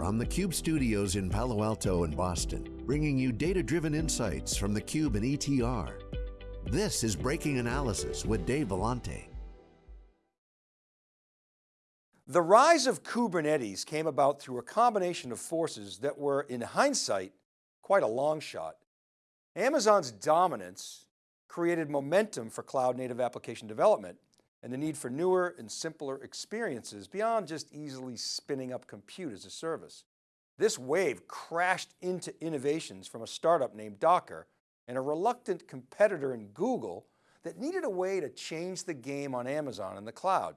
from the Cube studios in Palo Alto and Boston, bringing you data-driven insights from the Cube and ETR. This is Breaking Analysis with Dave Vellante. The rise of Kubernetes came about through a combination of forces that were, in hindsight, quite a long shot. Amazon's dominance created momentum for cloud native application development and the need for newer and simpler experiences beyond just easily spinning up compute as a service. This wave crashed into innovations from a startup named Docker and a reluctant competitor in Google that needed a way to change the game on Amazon in the cloud.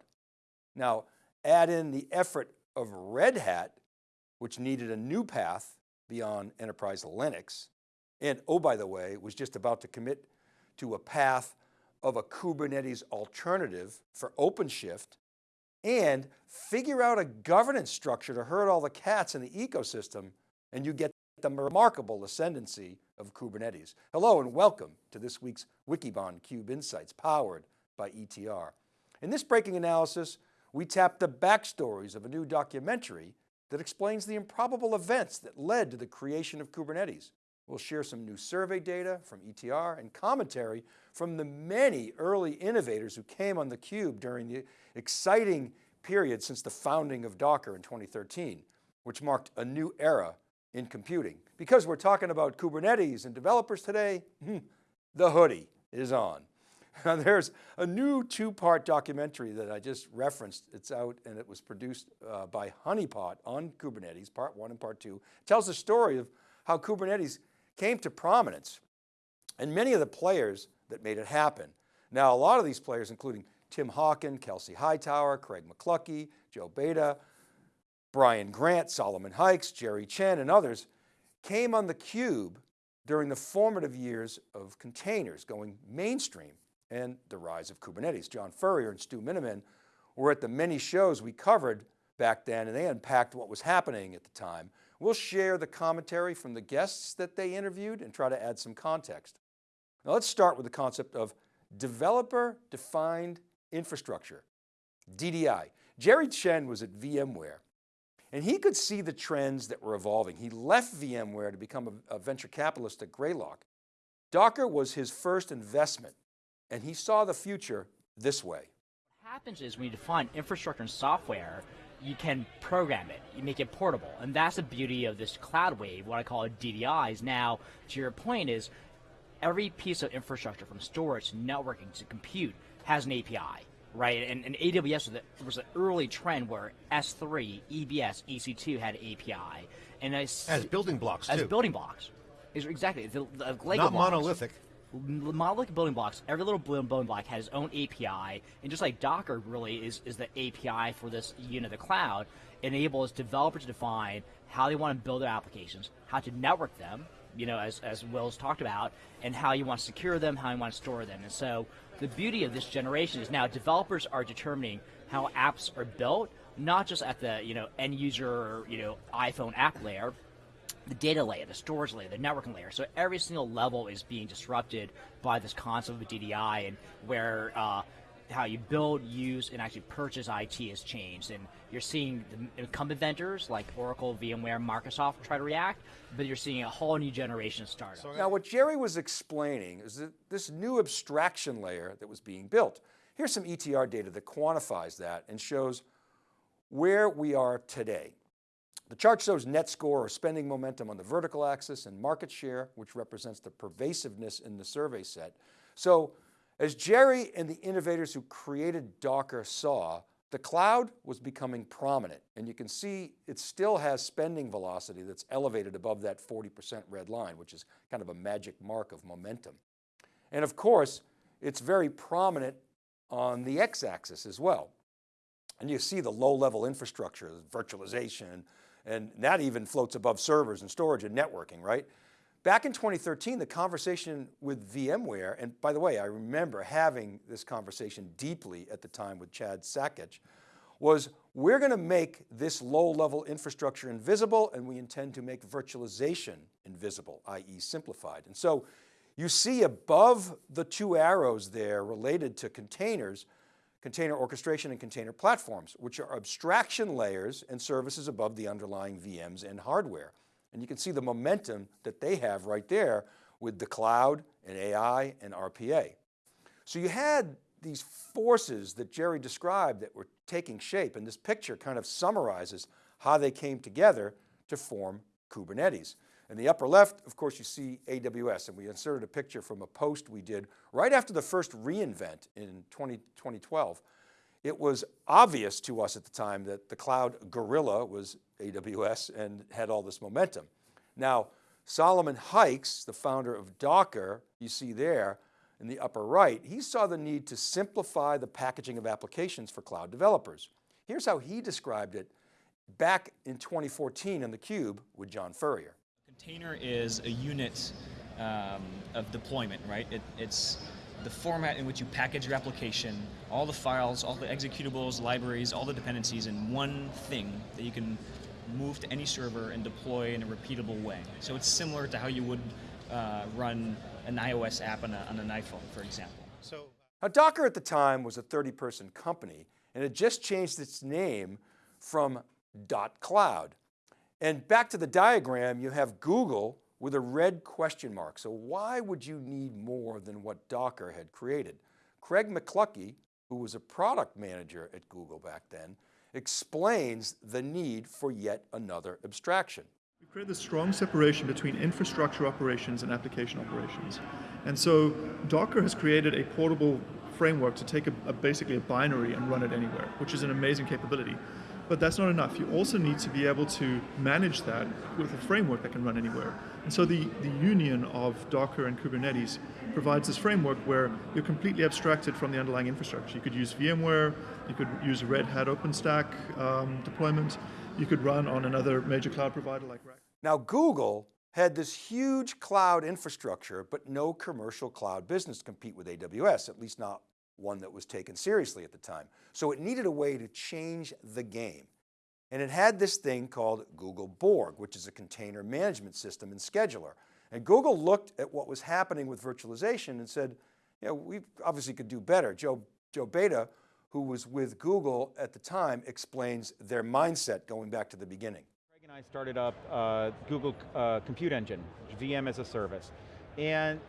Now, add in the effort of Red Hat, which needed a new path beyond enterprise Linux, and oh, by the way, was just about to commit to a path of a Kubernetes alternative for OpenShift and figure out a governance structure to herd all the cats in the ecosystem and you get the remarkable ascendancy of Kubernetes. Hello and welcome to this week's Wikibon Cube Insights powered by ETR. In this breaking analysis, we tap the backstories of a new documentary that explains the improbable events that led to the creation of Kubernetes. We'll share some new survey data from ETR and commentary from the many early innovators who came on theCUBE during the exciting period since the founding of Docker in 2013, which marked a new era in computing. Because we're talking about Kubernetes and developers today, hmm, the hoodie is on. There's a new two-part documentary that I just referenced. It's out and it was produced uh, by Honeypot on Kubernetes, part one and part two. It tells the story of how Kubernetes came to prominence and many of the players that made it happen. Now, a lot of these players, including Tim Hockin, Kelsey Hightower, Craig McLuckie, Joe Beda, Brian Grant, Solomon Hykes, Jerry Chen, and others came on the cube during the formative years of containers going mainstream and the rise of Kubernetes. John Furrier and Stu Miniman were at the many shows we covered back then and they unpacked what was happening at the time. We'll share the commentary from the guests that they interviewed and try to add some context. Now let's start with the concept of developer defined infrastructure, DDI. Jerry Chen was at VMware and he could see the trends that were evolving. He left VMware to become a, a venture capitalist at Greylock. Docker was his first investment and he saw the future this way. What happens is when you define infrastructure and software, you can program it, you make it portable. And that's the beauty of this cloud wave, what I call DDIs. Now, to your point is, every piece of infrastructure from storage to networking to compute has an API, right? And, and AWS was, the, was an early trend where S3, EBS, EC2 had API. And as, as building blocks As too. building blocks. Is exactly the, the Lego Not blocks. monolithic monolithic building blocks, every little building block has its own API, and just like Docker really is, is the API for this unit of the cloud, enables developers to define how they want to build their applications, how to network them, you know, as, as Will's talked about, and how you want to secure them, how you want to store them. And so the beauty of this generation is now developers are determining how apps are built, not just at the, you know, end user, you know, iPhone app layer, the data layer, the storage layer, the networking layer. So every single level is being disrupted by this concept of DDI and where uh, how you build, use, and actually purchase IT has changed. And you're seeing the incumbent vendors like Oracle, VMware, Microsoft try to react, but you're seeing a whole new generation of startups. Now what Jerry was explaining is that this new abstraction layer that was being built. Here's some ETR data that quantifies that and shows where we are today. The chart shows net score or spending momentum on the vertical axis and market share, which represents the pervasiveness in the survey set. So as Jerry and the innovators who created Docker saw, the cloud was becoming prominent and you can see it still has spending velocity that's elevated above that 40% red line, which is kind of a magic mark of momentum. And of course, it's very prominent on the x-axis as well. And you see the low level infrastructure, virtualization, and that even floats above servers and storage and networking, right? Back in 2013, the conversation with VMware, and by the way, I remember having this conversation deeply at the time with Chad Sakac, was we're going to make this low level infrastructure invisible and we intend to make virtualization invisible, i.e. simplified. And so you see above the two arrows there related to containers, container orchestration and container platforms, which are abstraction layers and services above the underlying VMs and hardware. And you can see the momentum that they have right there with the cloud and AI and RPA. So you had these forces that Jerry described that were taking shape and this picture kind of summarizes how they came together to form Kubernetes. In the upper left, of course, you see AWS and we inserted a picture from a post we did right after the first reInvent in 20, 2012. It was obvious to us at the time that the cloud gorilla was AWS and had all this momentum. Now, Solomon Hykes, the founder of Docker, you see there in the upper right, he saw the need to simplify the packaging of applications for cloud developers. Here's how he described it back in 2014 on theCUBE with John Furrier. Container is a unit um, of deployment, right? It, it's the format in which you package your application, all the files, all the executables, libraries, all the dependencies in one thing that you can move to any server and deploy in a repeatable way. So it's similar to how you would uh, run an iOS app on, a, on an iPhone, for example. So, now Docker at the time was a 30 person company and it just changed its name from dotCloud. And back to the diagram, you have Google with a red question mark. So why would you need more than what Docker had created? Craig McLuckie, who was a product manager at Google back then, explains the need for yet another abstraction. We create this strong separation between infrastructure operations and application operations. And so Docker has created a portable framework to take a, a, basically a binary and run it anywhere, which is an amazing capability. But that's not enough. You also need to be able to manage that with a framework that can run anywhere. And so the, the union of Docker and Kubernetes provides this framework where you're completely abstracted from the underlying infrastructure. You could use VMware, you could use Red Hat OpenStack um, deployment, you could run on another major cloud provider like Rack. Now Google had this huge cloud infrastructure, but no commercial cloud business compete with AWS, at least not one that was taken seriously at the time. So it needed a way to change the game. And it had this thing called Google Borg, which is a container management system and scheduler. And Google looked at what was happening with virtualization and said, you know, we obviously could do better. Joe, Joe Beda, who was with Google at the time, explains their mindset going back to the beginning. Craig and I started up uh, Google uh, Compute Engine, VM as a service. And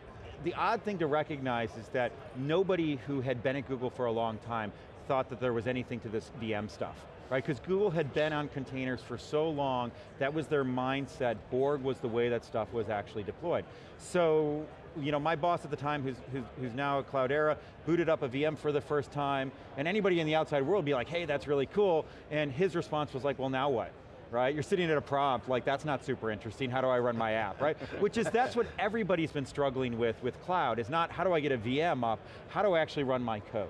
the odd thing to recognize is that nobody who had been at Google for a long time thought that there was anything to this VM stuff right? Because Google had been on containers for so long, that was their mindset. Borg was the way that stuff was actually deployed. So, you know, my boss at the time, who's, who's, who's now at Cloudera, booted up a VM for the first time, and anybody in the outside world would be like, hey, that's really cool, and his response was like, well, now what? Right? You're sitting at a prompt, like that's not super interesting, how do I run my app, right? Which is, that's what everybody's been struggling with with cloud, is not how do I get a VM up, how do I actually run my code?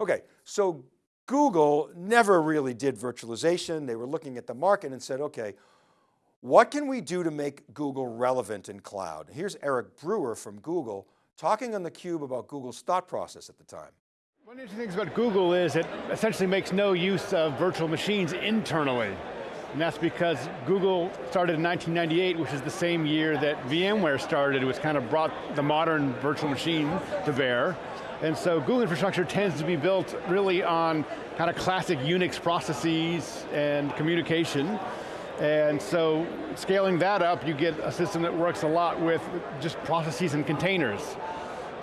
Okay, so Google never really did virtualization. They were looking at the market and said, okay, what can we do to make Google relevant in cloud? Here's Eric Brewer from Google talking on theCUBE about Google's thought process at the time. One of the interesting things about Google is it essentially makes no use of virtual machines internally. And that's because Google started in 1998, which is the same year that VMware started, which kind of brought the modern virtual machine to bear. And so Google infrastructure tends to be built really on kind of classic Unix processes and communication. And so scaling that up, you get a system that works a lot with just processes and containers.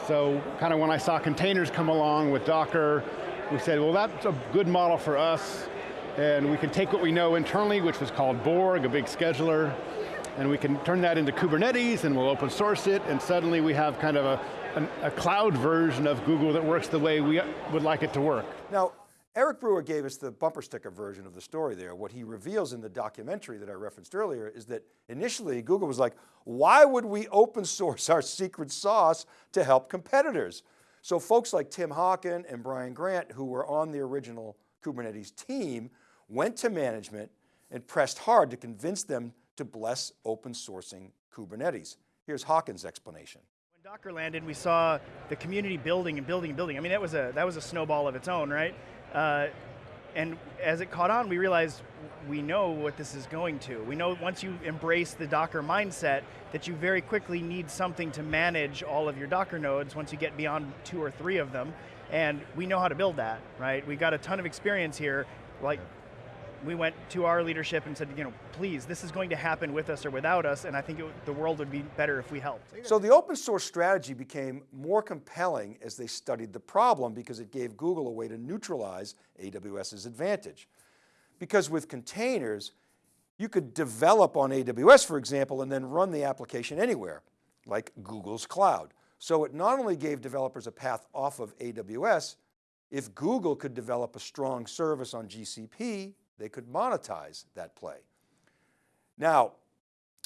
So kind of when I saw containers come along with Docker, we said, well that's a good model for us, and we can take what we know internally, which was called Borg, a big scheduler, and we can turn that into Kubernetes and we'll open source it, and suddenly we have kind of a a cloud version of Google that works the way we would like it to work. Now, Eric Brewer gave us the bumper sticker version of the story there. What he reveals in the documentary that I referenced earlier is that initially Google was like, why would we open source our secret sauce to help competitors? So folks like Tim Hockin and Brian Grant, who were on the original Kubernetes team, went to management and pressed hard to convince them to bless open sourcing Kubernetes. Here's Hockin's explanation. When Docker landed, we saw the community building and building and building. I mean, that was a that was a snowball of its own, right? Uh, and as it caught on, we realized we know what this is going to. We know once you embrace the Docker mindset that you very quickly need something to manage all of your Docker nodes once you get beyond two or three of them. And we know how to build that, right? We've got a ton of experience here, like we went to our leadership and said, you know, please, this is going to happen with us or without us, and I think it, the world would be better if we helped. So the open source strategy became more compelling as they studied the problem because it gave Google a way to neutralize AWS's advantage. Because with containers, you could develop on AWS, for example, and then run the application anywhere, like Google's cloud. So it not only gave developers a path off of AWS, if Google could develop a strong service on GCP, they could monetize that play. Now,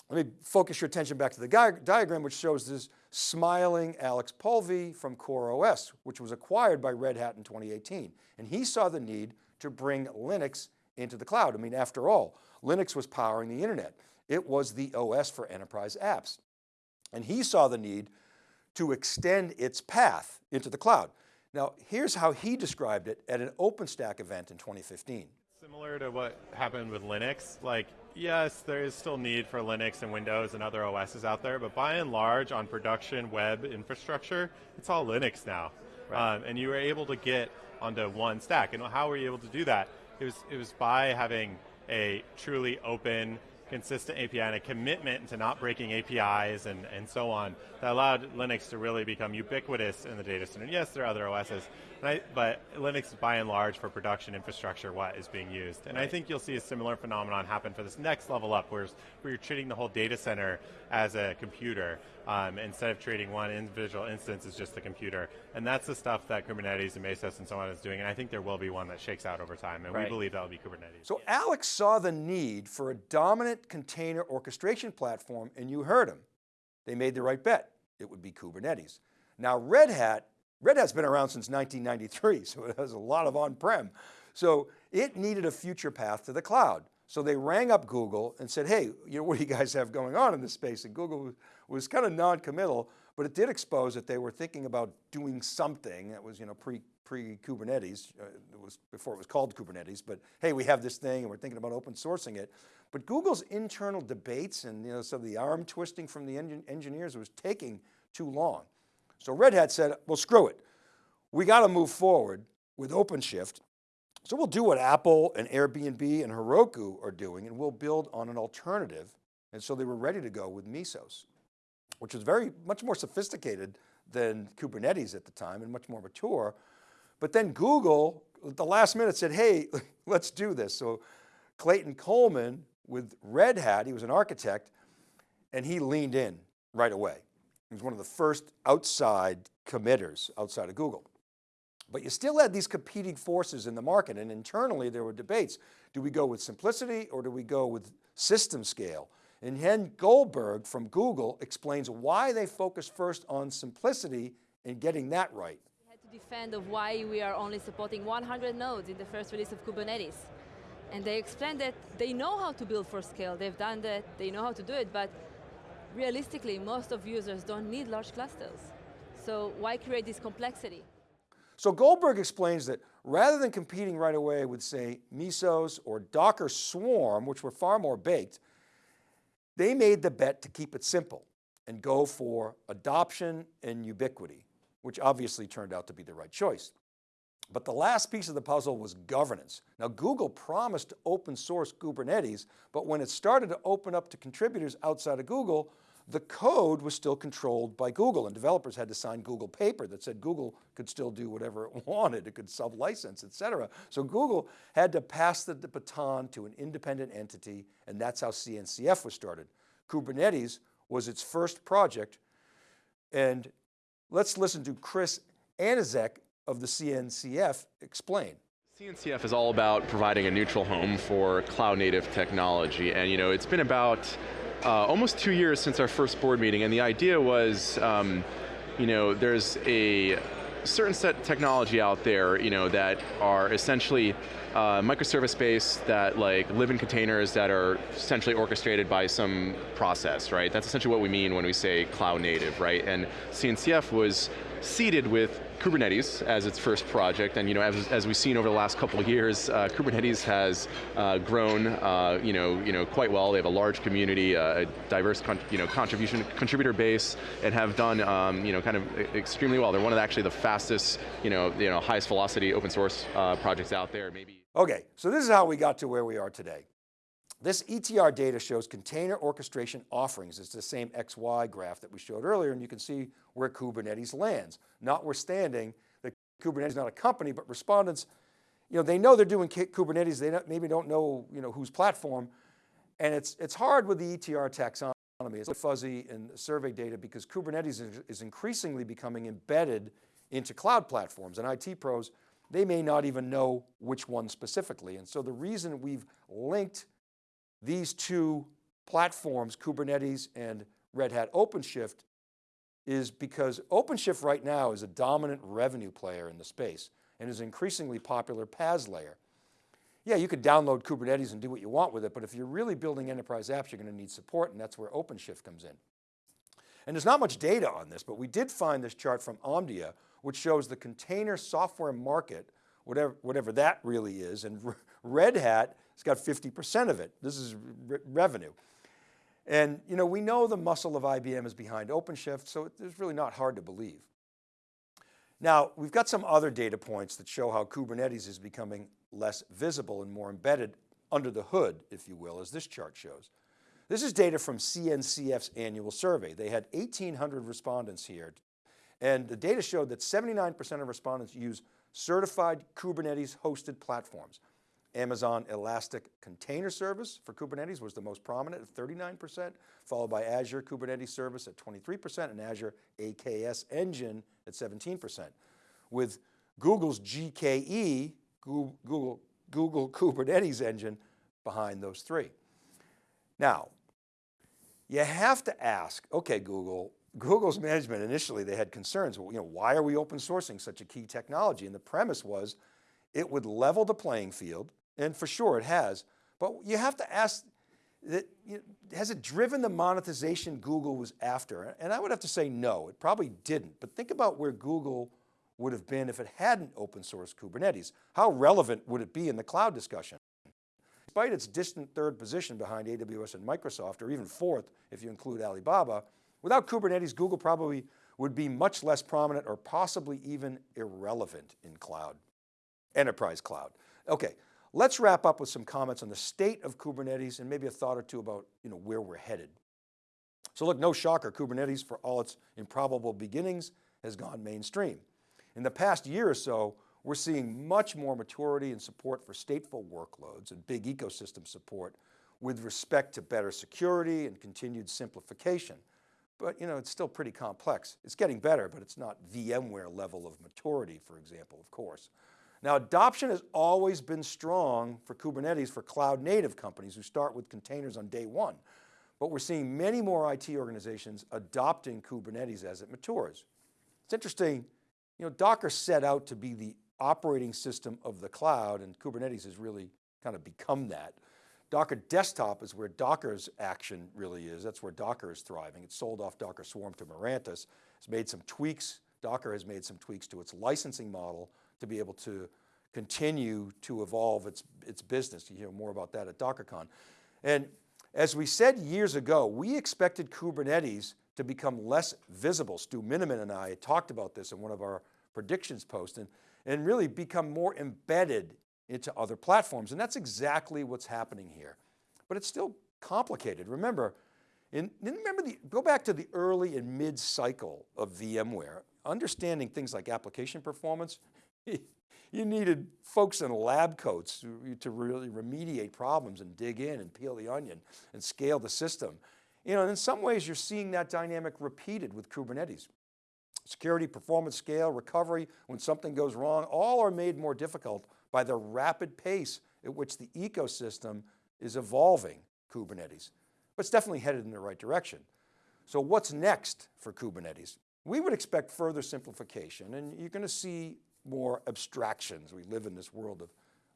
let me focus your attention back to the diagram which shows this smiling Alex Polvi from CoreOS, which was acquired by Red Hat in 2018. And he saw the need to bring Linux into the cloud. I mean, after all, Linux was powering the internet. It was the OS for enterprise apps. And he saw the need to extend its path into the cloud. Now, here's how he described it at an OpenStack event in 2015. Similar to what happened with Linux, like yes, there is still need for Linux and Windows and other OSs out there, but by and large on production web infrastructure, it's all Linux now. Right. Um, and you were able to get onto one stack. And how were you able to do that? It was, it was by having a truly open, consistent API and a commitment to not breaking APIs and, and so on that allowed Linux to really become ubiquitous in the data center. yes, there are other OSs, I, but Linux by and large for production infrastructure what is being used. And right. I think you'll see a similar phenomenon happen for this next level up where, where you're treating the whole data center as a computer um, instead of treating one individual instance as just the computer. And that's the stuff that Kubernetes and Mesos and so on is doing. And I think there will be one that shakes out over time. And right. we believe that will be Kubernetes. So Alex saw the need for a dominant container orchestration platform and you heard them. They made the right bet. It would be Kubernetes. Now Red Hat Red Hat's been around since 1993, so it has a lot of on-prem. So it needed a future path to the cloud. So they rang up Google and said, hey, you know, what do you guys have going on in this space? And Google was, was kind of non-committal, but it did expose that they were thinking about doing something that was, you know, pre, pre-Kubernetes, uh, it was before it was called Kubernetes, but hey, we have this thing and we're thinking about open sourcing it. But Google's internal debates and you know, some of the arm twisting from the engineers was taking too long. So Red Hat said, well, screw it. We got to move forward with OpenShift. So we'll do what Apple and Airbnb and Heroku are doing and we'll build on an alternative. And so they were ready to go with Mesos, which was very much more sophisticated than Kubernetes at the time and much more mature. But then Google, at the last minute said, hey, let's do this. So Clayton Coleman with Red Hat, he was an architect, and he leaned in right away. He was one of the first outside committers outside of Google. But you still had these competing forces in the market and internally there were debates. Do we go with simplicity or do we go with system scale? And Chen Goldberg from Google explains why they focus first on simplicity and getting that right. To defend of why we are only supporting 100 nodes in the first release of Kubernetes. And they explained that they know how to build for scale, they've done that, they know how to do it, but realistically, most of users don't need large clusters. So why create this complexity? So Goldberg explains that rather than competing right away with say Mesos or Docker Swarm, which were far more baked, they made the bet to keep it simple and go for adoption and ubiquity, which obviously turned out to be the right choice. But the last piece of the puzzle was governance. Now Google promised to open source Kubernetes, but when it started to open up to contributors outside of Google, the code was still controlled by Google and developers had to sign Google paper that said Google could still do whatever it wanted. It could sub-license, et cetera. So Google had to pass the, baton to an independent entity and that's how CNCF was started. Kubernetes was its first project and let's listen to Chris Aniszczyk of the CNCF explain. CNCF is all about providing a neutral home for cloud native technology and you know it's been about uh, almost two years since our first board meeting, and the idea was, um, you know, there's a certain set of technology out there, you know, that are essentially uh, microservice based that like live in containers that are essentially orchestrated by some process, right? That's essentially what we mean when we say cloud native, right? And CNCF was seeded with Kubernetes as its first project, and you know, as, as we've seen over the last couple of years, uh, Kubernetes has uh, grown, uh, you know, you know, quite well. They have a large community, a diverse, you know, contribution contributor base, and have done, um, you know, kind of extremely well. They're one of the, actually the fastest, you know, you know, highest velocity open source uh, projects out there. Maybe. Okay, so this is how we got to where we are today. This ETR data shows container orchestration offerings. It's the same XY graph that we showed earlier, and you can see where Kubernetes lands. Notwithstanding that Kubernetes is not a company, but respondents, you know, they know they're doing Kubernetes, they maybe don't know, you know, whose platform, and it's, it's hard with the ETR taxonomy. It's fuzzy in survey data because Kubernetes is increasingly becoming embedded into cloud platforms, and IT pros, they may not even know which one specifically. And so the reason we've linked these two platforms, Kubernetes and Red Hat OpenShift, is because OpenShift right now is a dominant revenue player in the space and is increasingly popular PaaS layer. Yeah, you could download Kubernetes and do what you want with it, but if you're really building enterprise apps, you're going to need support and that's where OpenShift comes in. And there's not much data on this, but we did find this chart from Omdia, which shows the container software market, whatever, whatever that really is, and Red Hat it's got 50% of it. This is re revenue. And you know, we know the muscle of IBM is behind OpenShift, so it's really not hard to believe. Now, we've got some other data points that show how Kubernetes is becoming less visible and more embedded under the hood, if you will, as this chart shows. This is data from CNCF's annual survey. They had 1,800 respondents here. And the data showed that 79% of respondents use certified Kubernetes hosted platforms. Amazon Elastic Container Service for Kubernetes was the most prominent at 39%, followed by Azure Kubernetes Service at 23% and Azure AKS Engine at 17%. With Google's GKE, Google, Google Kubernetes Engine behind those three. Now, you have to ask, okay, Google, Google's management initially they had concerns, well, you know, why are we open sourcing such a key technology? And the premise was it would level the playing field, and for sure it has. But you have to ask, that, you know, has it driven the monetization Google was after? And I would have to say no, it probably didn't. But think about where Google would have been if it hadn't open sourced Kubernetes. How relevant would it be in the cloud discussion? Despite its distant third position behind AWS and Microsoft, or even fourth if you include Alibaba, without Kubernetes, Google probably would be much less prominent or possibly even irrelevant in cloud, enterprise cloud. Okay, Let's wrap up with some comments on the state of Kubernetes and maybe a thought or two about you know, where we're headed. So look, no shocker, Kubernetes for all its improbable beginnings has gone mainstream. In the past year or so, we're seeing much more maturity and support for stateful workloads and big ecosystem support with respect to better security and continued simplification. But you know, it's still pretty complex. It's getting better, but it's not VMware level of maturity, for example, of course. Now adoption has always been strong for Kubernetes for cloud native companies who start with containers on day one. But we're seeing many more IT organizations adopting Kubernetes as it matures. It's interesting, you know, Docker set out to be the operating system of the cloud and Kubernetes has really kind of become that. Docker desktop is where Docker's action really is. That's where Docker is thriving. It sold off Docker Swarm to Mirantis. It's made some tweaks. Docker has made some tweaks to its licensing model to be able to continue to evolve its, its business. You hear more about that at DockerCon. And as we said years ago, we expected Kubernetes to become less visible. Stu Miniman and I talked about this in one of our predictions posts and, and really become more embedded into other platforms. And that's exactly what's happening here. But it's still complicated. Remember, in, remember the, go back to the early and mid cycle of VMware, understanding things like application performance you needed folks in lab coats to really remediate problems and dig in and peel the onion and scale the system. You know, in some ways you're seeing that dynamic repeated with Kubernetes. Security, performance, scale, recovery, when something goes wrong, all are made more difficult by the rapid pace at which the ecosystem is evolving Kubernetes. But it's definitely headed in the right direction. So what's next for Kubernetes? We would expect further simplification and you're going to see more abstractions. We live in this world of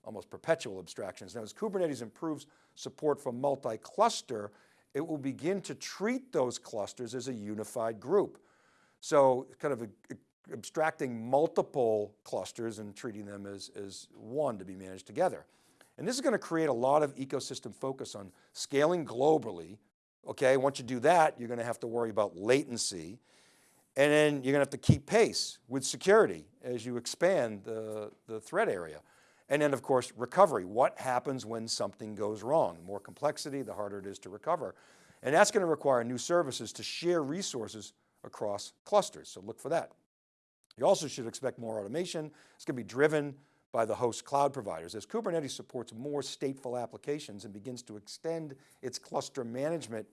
almost perpetual abstractions. Now as Kubernetes improves support for multi-cluster, it will begin to treat those clusters as a unified group. So kind of a, abstracting multiple clusters and treating them as, as one to be managed together. And this is going to create a lot of ecosystem focus on scaling globally. Okay, once you do that, you're going to have to worry about latency. And then you're going to have to keep pace with security as you expand the, the threat area. And then of course, recovery. What happens when something goes wrong? The more complexity, the harder it is to recover. And that's going to require new services to share resources across clusters. So look for that. You also should expect more automation. It's going to be driven by the host cloud providers. As Kubernetes supports more stateful applications and begins to extend its cluster management,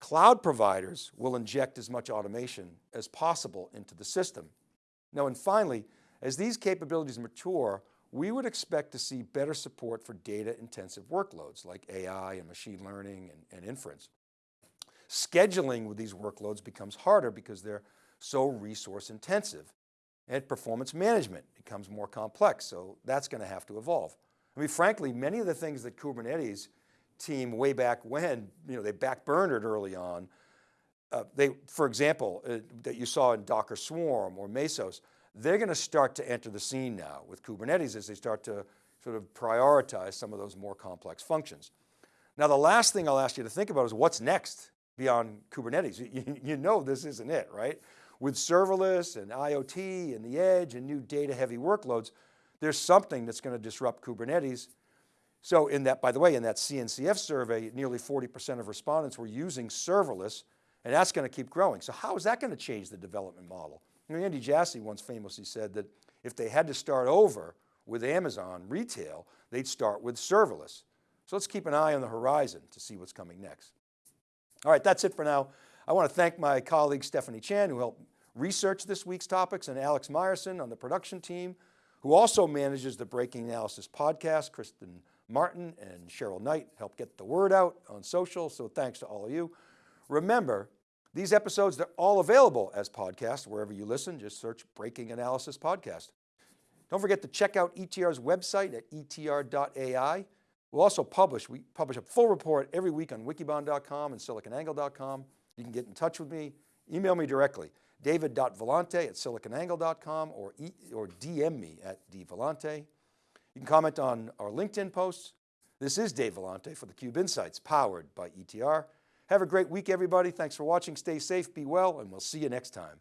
cloud providers will inject as much automation as possible into the system. Now, and finally, as these capabilities mature, we would expect to see better support for data intensive workloads like AI and machine learning and, and inference. Scheduling with these workloads becomes harder because they're so resource intensive and performance management becomes more complex. So that's going to have to evolve. I mean, frankly, many of the things that Kubernetes team way back when, you know, they backburnered early on, uh, they, for example, uh, that you saw in Docker Swarm or Mesos, they're going to start to enter the scene now with Kubernetes as they start to sort of prioritize some of those more complex functions. Now, the last thing I'll ask you to think about is what's next beyond Kubernetes. You, you know this isn't it, right? With serverless and IoT and the edge and new data heavy workloads, there's something that's going to disrupt Kubernetes. So in that, by the way, in that CNCF survey, nearly 40% of respondents were using serverless and that's going to keep growing. So how is that going to change the development model? You know, Andy Jassy once famously said that if they had to start over with Amazon retail, they'd start with serverless. So let's keep an eye on the horizon to see what's coming next. All right, that's it for now. I want to thank my colleague Stephanie Chan who helped research this week's topics and Alex Myerson on the production team who also manages the Breaking Analysis podcast. Kristen Martin and Cheryl Knight help get the word out on social. So thanks to all of you. Remember, these episodes, they're all available as podcasts wherever you listen. Just search Breaking Analysis Podcast. Don't forget to check out ETR's website at etr.ai. We'll also publish, we publish a full report every week on wikibon.com and siliconangle.com. You can get in touch with me, email me directly, david.vellante at siliconangle.com or, e, or DM me at dvellante. You can comment on our LinkedIn posts. This is Dave Vellante for theCUBE Insights, powered by ETR. Have a great week, everybody. Thanks for watching. Stay safe, be well, and we'll see you next time.